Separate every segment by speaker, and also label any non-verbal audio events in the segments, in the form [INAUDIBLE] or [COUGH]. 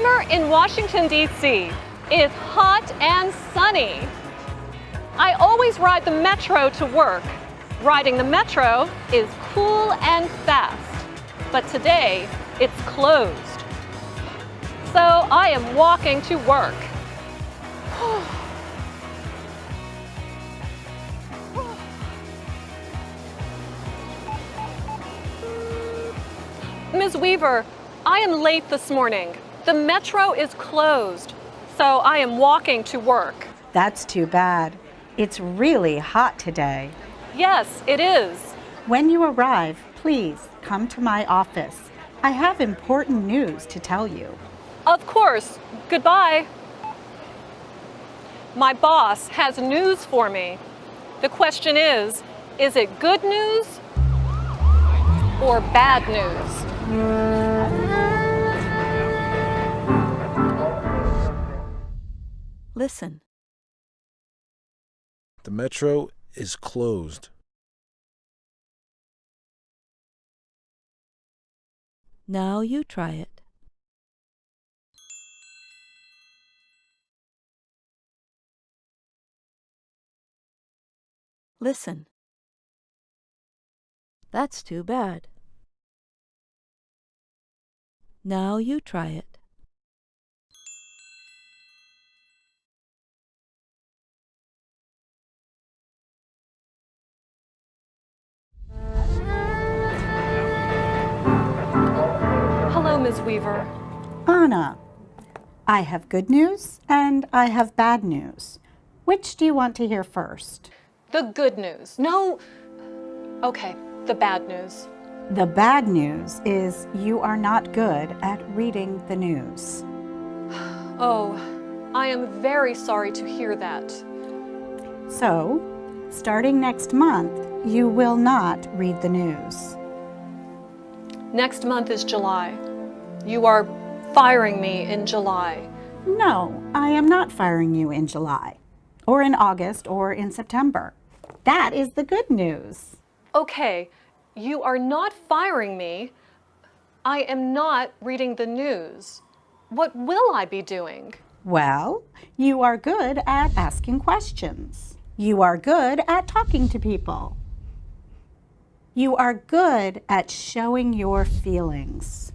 Speaker 1: Summer in Washington, D.C. is hot and sunny. I always ride the metro to work. Riding the metro is cool and fast, but today it's closed. So I am walking to work. [SIGHS] Ms. Weaver, I am late this morning. The metro is closed, so I am walking to work.
Speaker 2: That's too bad. It's really hot today.
Speaker 1: Yes, it is.
Speaker 2: When you arrive, please come to my office. I have important news to tell you.
Speaker 1: Of course. Goodbye. My boss has news for me. The question is, is it good news or bad news?
Speaker 3: Listen.
Speaker 4: The metro is closed.
Speaker 3: Now you try it. Listen. That's too bad. Now you try it.
Speaker 1: Ms. Weaver.
Speaker 2: Anna, I have good news and I have bad news. Which do you want to hear first?
Speaker 1: The good news. No. Okay, the bad news.
Speaker 2: The bad news is you are not good at reading the news. [SIGHS]
Speaker 1: Oh, I am very sorry to hear that.
Speaker 2: So, starting next month, you will not read the news.
Speaker 1: Next month is July. You are firing me in July.
Speaker 2: No, I am not firing you in July, or in August, or in September. That is the good news.
Speaker 1: Okay, you are not firing me. I am not reading the news. What will I be doing?
Speaker 2: Well, you are good at asking questions. You are good at talking to people. You are good at showing your feelings.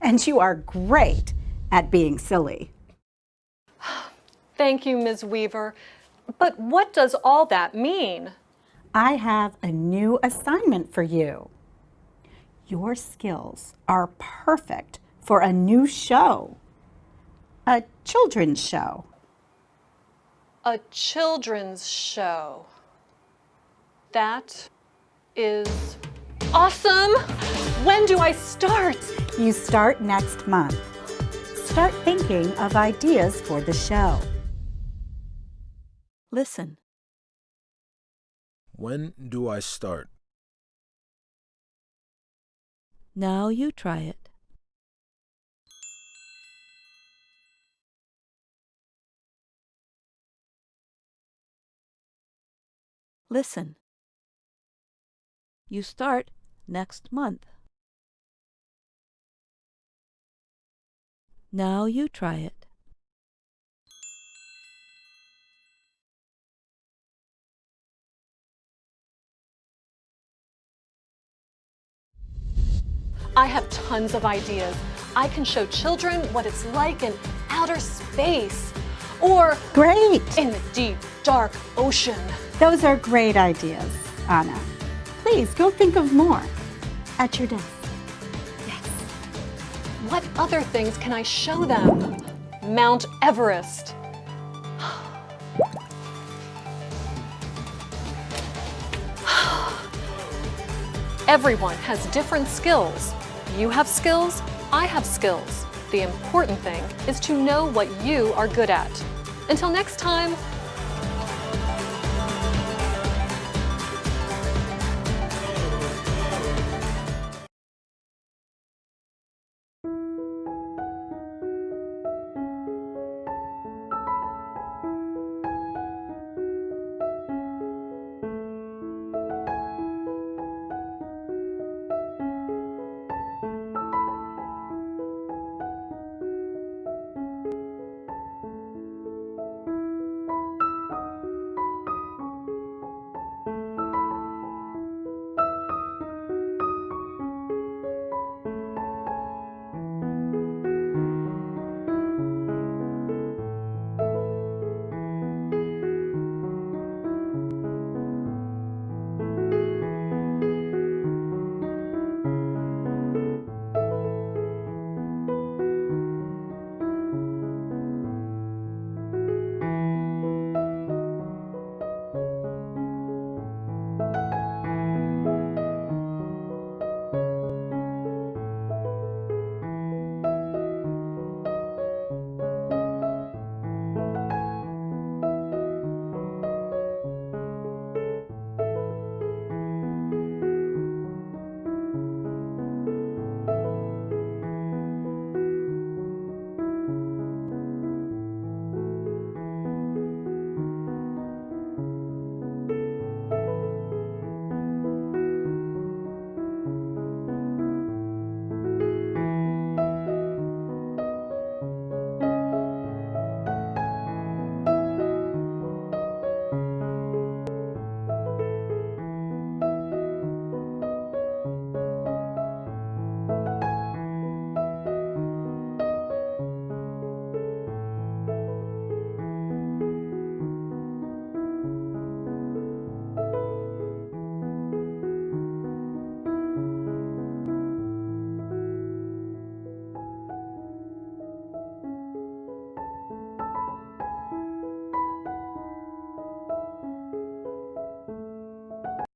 Speaker 2: And you are great at being silly.
Speaker 1: Thank you, Ms. Weaver. But what does all that mean?
Speaker 2: I have a new assignment for you. Your skills are perfect for a new show, a children's show.
Speaker 1: A children's show. That is awesome. When do I start?
Speaker 2: You start next month. Start thinking of ideas for the show.
Speaker 3: Listen.
Speaker 4: When do I start?
Speaker 3: Now you try it. Listen. You start next month. Now you try it.
Speaker 1: I have tons of ideas. I can show children what it's like in outer space or
Speaker 2: Great!
Speaker 1: in the deep, dark ocean.
Speaker 2: Those are great ideas, Anna. Please go think of more at your desk.
Speaker 1: What other things can I show them? Mount Everest. [SIGHS] Everyone has different skills. You have skills, I have skills. The important thing is to know what you are good at. Until next time,